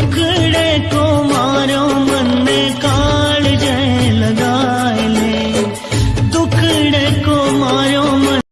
പൂക്കളെ